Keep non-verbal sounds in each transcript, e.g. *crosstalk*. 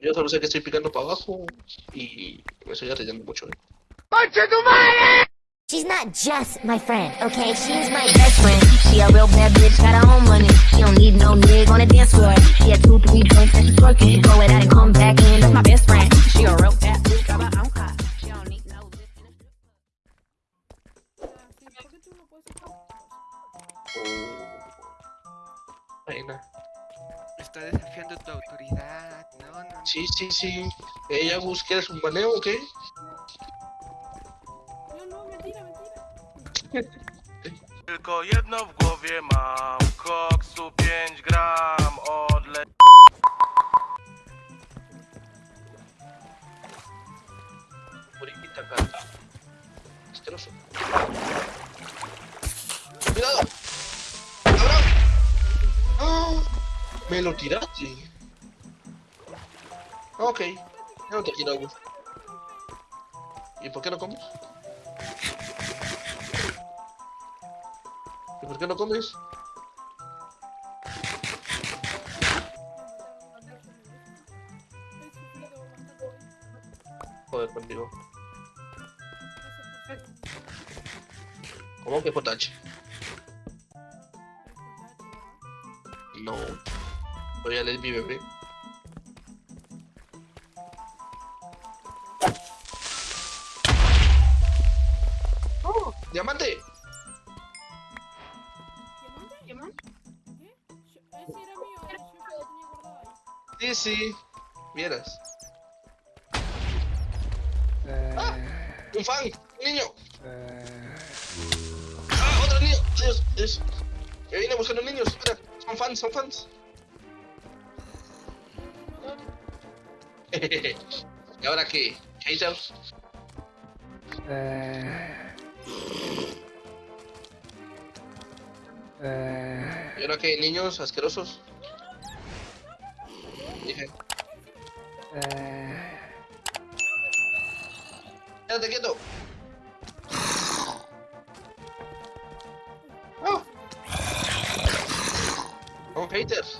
Yo solo sé que estoy picando para abajo y me estoy arriesgando mucho. ¿eh? She's not just my friend, okay? She's my best friend. She a real bad bitch, got her own money. She don't need no nigga on the dance floor. She had two, three drinks and she's twerking. Go it out and come back in. That's my best friend. She a real bad bitch, got her own car. She don't need no lift in a ¿Por qué tú no puedes hacer Reina. Está desafiando tu autoridad. No, no, no. Sí, sí, sí. Ella busca un baneo o qué? No, no, mentira, mentira. *laughs* Tylko jedno w głowie mam Koksu 5 gram odle... Puriquita carta. Asqueroso. ¡Cuidado! ¡Cabrón! ¡Ah! Me lo tiraste. Ok. Ya no te quiero, Agus. ¿Y por qué no comes? ¿Y por qué no comes? Joder, contigo. ¿Cómo que potache? No. Voy a leer mi bebé. Sí. Vieras. ¡Ah! ¡Un fan! ¡Un niño! ¡Ah! ¡Otro niño! ¡Dios! ¡Dios! Me vine buscando niños. Espera. Son fans, son fans. *laughs* ¿Y ahora qué? ¿Haters? ¿Y ahora qué? ¿Niños asquerosos? de ré. É... Anda, Oh! Oh, haters!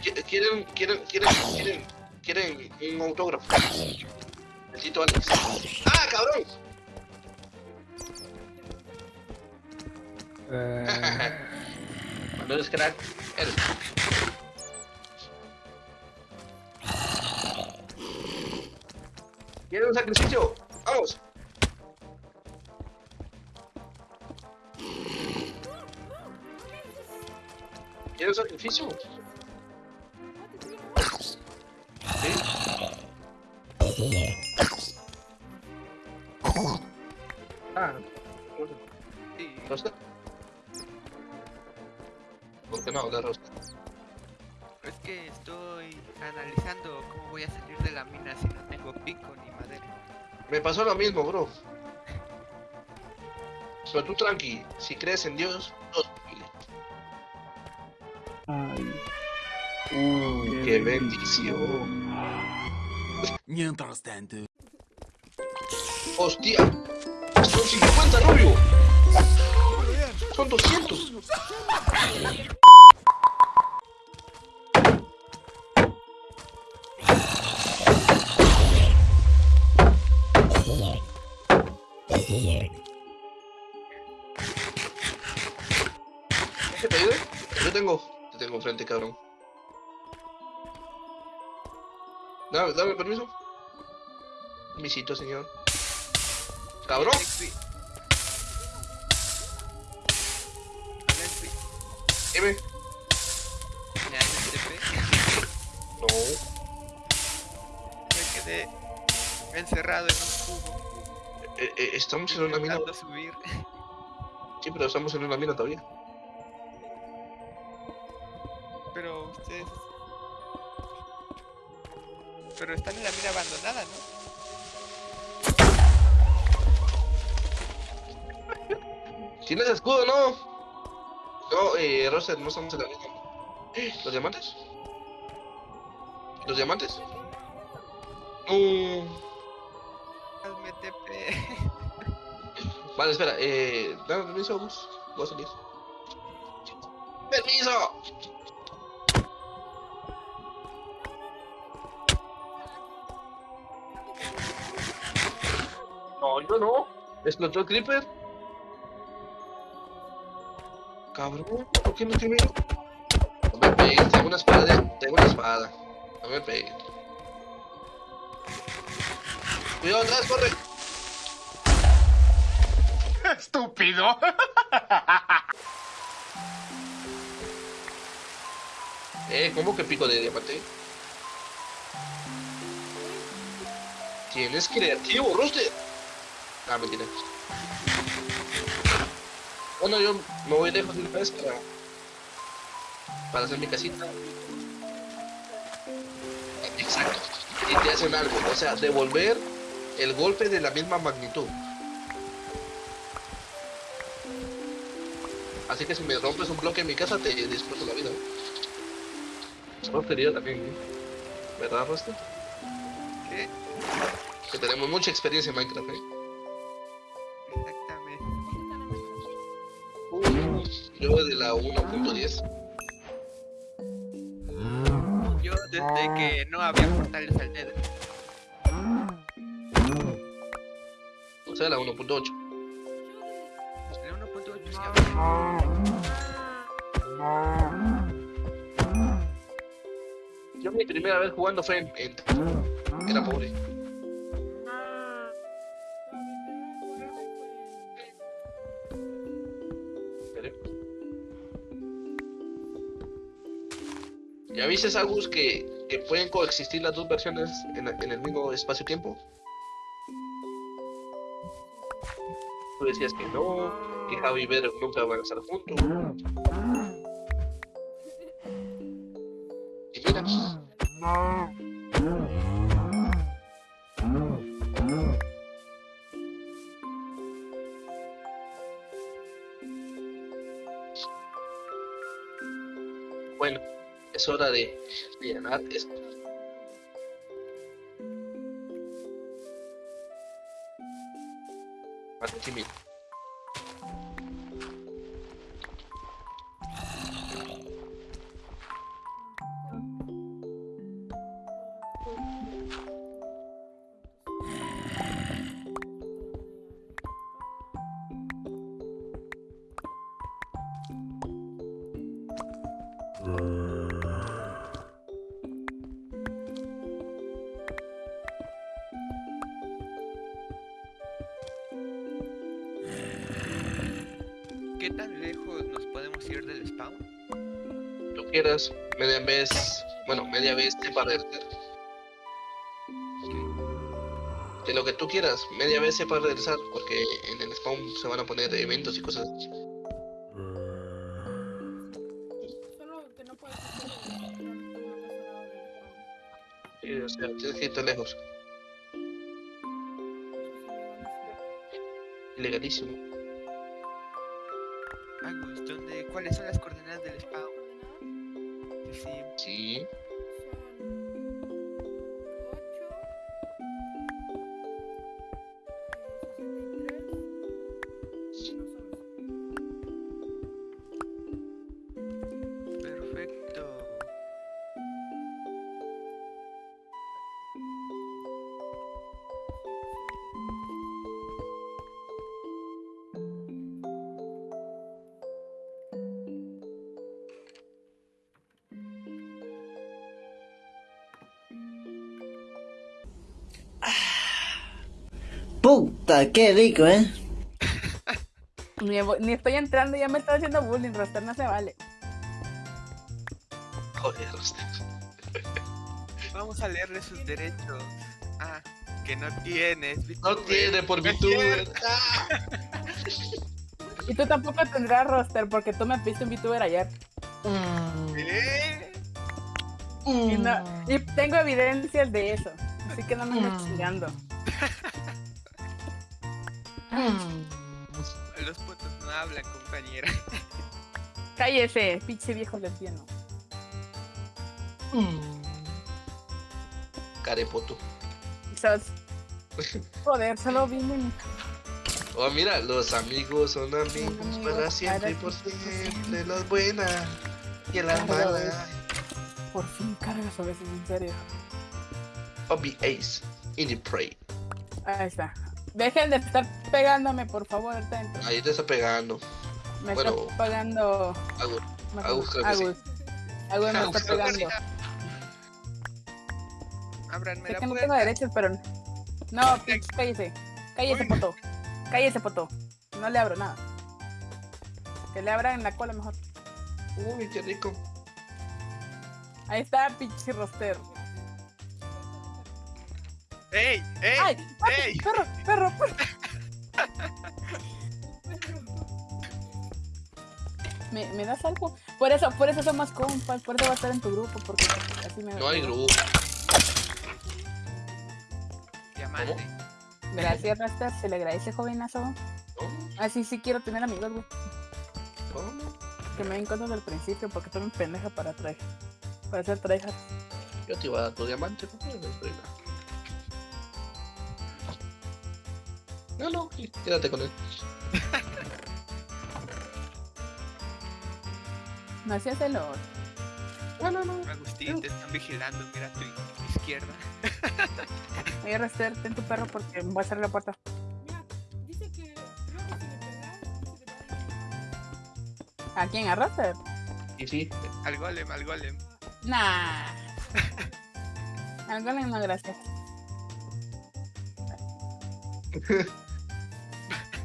Querem, querem, querem, querem, querem um autógrafo. Dito. Ah, cabrão! É... Mandou os crack. Era. ¿Quieren un sacrificio? ¡Vamos! ¿Quieren un sacrificio? ¿Sí? Ah, Sí. ¿Rosca? ¿Por qué no hablar rosca? Es que estoy analizando cómo voy a salir de la mina si no tengo pico ni madera. Me pasó lo mismo, bro. Pero tú tranqui, si crees en Dios, es posible. Mm, qué bendición. Mientras tanto. Hostia, son 50 rubio. Son 200. ¿Qué te ayude? Yo tengo, te tengo enfrente, cabrón. Dame, dame permiso. Visito, señor. Cabrón. Alexi. Alexi, Dime. ¿me haces TP? No. Me quedé encerrado en un cubo. Eh, eh, estamos en una mina. subir. Sí, pero estamos en una mina todavía. Pero ustedes. Pero están en la mina abandonada, ¿no? *laughs* ¿Tienes escudo, no? No, eh, Roster, no estamos en la mina. *gasps* ¿Los diamantes? ¿Los diamantes? No. Vale, espera, eh. Dame permiso, bus. Voy a salir. ¡Permiso! No, yo no. ¿Explotó el creeper? Cabrón, ¿por qué me escribió? No me pegues, tengo una espada, tengo una espada. No me pegues. Cuidado atrás, corre. Estúpido. *laughs* Eh, ¿cómo que pico de diamante? Tienes creativo, Roster. Ah, mentira. Bueno, yo me voy lejos de una para, para hacer mi casita. Exacto. Y te hacen algo, o sea, devolver el golpe de la misma magnitud. Así que si me rompes un bloque en mi casa, te disfruto la vida. Rostería también, ¿eh? ¿verdad, Roster? ¿Qué? Que tenemos mucha experiencia en Minecraft, ¿eh? Exactamente. Uh, yo de la 1.10. Yo desde que no había portales al Nether. O sea, la 1.8. El 1.8 sí había. Yo mi primera vez jugando fue en... en- Era pobre. ¿Ya viste, Agus, que, que pueden coexistir las dos versiones en, en el mismo espacio-tiempo? Tú decías que no, que Javi y Ver nunca van a estar juntos. Bueno, es hora de, llenar esto. Spawn? Tú quieras, media vez, bueno, media vez sepa reverter. De lo que tú quieras, media vez sepa regresar, porque en el spawn se van a poner eventos y cosas. Spawn. Sí, o sea, tienes que irte lejos. Ilegalísimo. Agus, ¿dónde, ¿cuáles son las coordenadas del spawn? Sí, sí. Puta, qué rico, ¿eh? *laughs* Ni, ni estoy entrando, ya me está haciendo bullying, Roster, no se vale. Joder, Roster. *laughs* Vamos a leerle sus derechos. Ah, que no tienes. No tiene por VTuber. *laughs* Y tú tampoco tendrás Roster, porque tú me viste un VTuber ayer. ¿Qué? Y, no- y tengo evidencias de eso. Así que no me andes chingando. Los putos no hablan, compañera. *laughs* Cállese, pinche viejo lesbiano. Carepoto. Sos- *laughs* Joder, solo vine mi Oh, mira, los amigos son amigos amigos para siempre y por siempre, las buenas y en las malas. Por fin cargas a veces, en serio. Hobby Ace. Indie Prey. Ahí está. Dejen de estar pegándome, por favor, dentro. Ahí te está pegando. Me Bueno. está pegando. Agus. Agus, creo que sí. Agus. Agus me Agus, está pegando. Ábranme la que no tengo derechos, pero. No, pinche, cállese. Cállese, Uy. poto. Cállese, poto. No le abro nada. Que le abran en la cola mejor. Uy, qué rico. Ahí está, pinche roster. ¡Ey! ¡Ey! ¡Ay! ¡Ay! ¡Ey! ¡Perro! ¡Perro! perro. ¿Me, ¿Me das algo? Por eso, por eso somos compas, por eso va a estar en tu grupo, porque así me No hay grupo. Diamante. Gracias, Raster, se le agradece, jovenazo. No, Así sí quiero tener amigos, güey. Que me den cosas del principio, porque estoy un pendeja para traer. Para hacer tryhard. Yo te iba a dar tu diamante. No, no, sí, quédate con él. No hacías el oro. No, no, no. Agustín, te están vigilando. Mira a tu izquierda. Oye, Raster, ten tu perro porque voy a cerrar la puerta. Mira, dice que luego si le pegas, a ¿A quién? ¿A Raster? Y sí, Al golem, al golem. Nah. *laughs* Algo no, gracias. *laughs*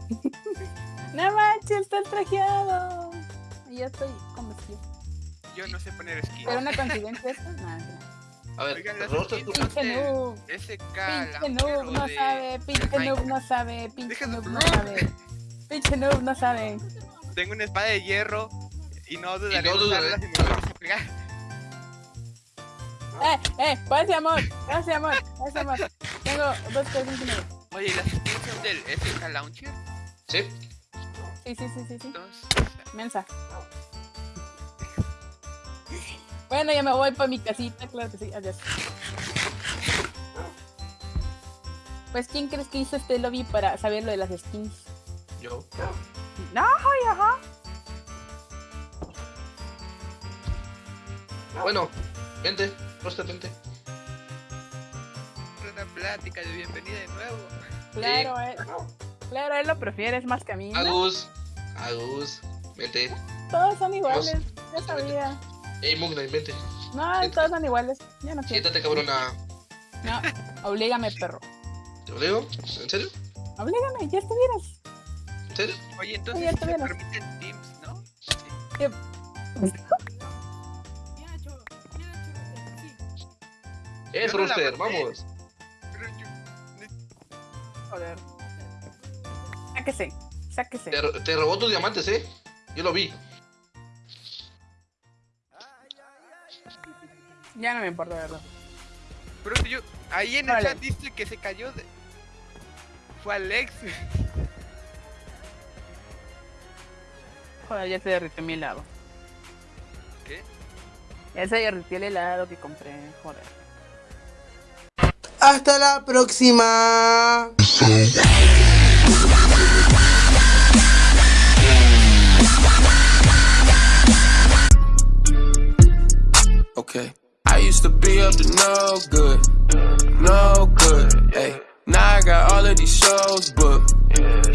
*laughs* no manches, está trajeado. Y ya estoy convencido. Yo no sé poner skin. ¿Pero una coincidencia esta? Nah, a ver, Oigan, tú- Pinche noob. SK Pinche noob no sabe, pinche noob no sabe, pinche noob no sabe. Pinche noob no sabe. Tengo una espada de hierro y no dudaré en dudaré. usarla si me vuelves a pegar. Eh, eh, gracias amor, gracias amor, gracias amor. Tengo dos cosas Oye, ¿y las skins del SK Launcher? Sí, Sí, sí, sí, sí, sí. Entonces, Mensa. Bueno, ya me voy para mi casita, claro que sí, adiós. Pues, ¿quién crees que hizo este lobby para saber lo de las skins? yo. No, ay, ajá. Bueno, vente, Roster, vente. una plática de bienvenida de nuevo. Claro, él, claro, él lo prefiere, es más que a mí. ¿no? Agus, Agus, vente. Todos son iguales, ya sabía. Ey, Mugnight, vente. No, todos son iguales. Ya no quiero. Siéntate, cabrona. No, oblígame, perro. ¿Te lo digo? ¿En serio? Oblígame, ya estuvieras. ¿En serio? Oye, entonces se estuvieras. permiten teams, ¿no? Bien hecho, bien hecho, Roster, sí. La Roster, maté. vamos. Joder. Sáquese, sáquese. Te, ro- te robó tus diamantes, ¿eh? Yo lo vi. Ya no me importa, verdad. Pero si yo, ahí en el chat dice que se cayó de... Fue Alex. Joder, ya se derritió mi helado. ¿Qué? Ya se derritió el helado que compré, joder. Hasta la próxima. Okay. I used to be up to no good, no good. Hey, now I got all of these shows booked,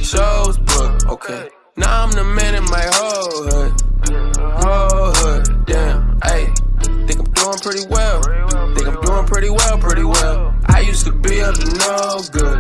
shows booked. Okay. Now I'm the man in my whole hood, whole hood. Damn. Hey, think I'm doing pretty well. Think I'm doing pretty well, pretty well. I used to be up to no good,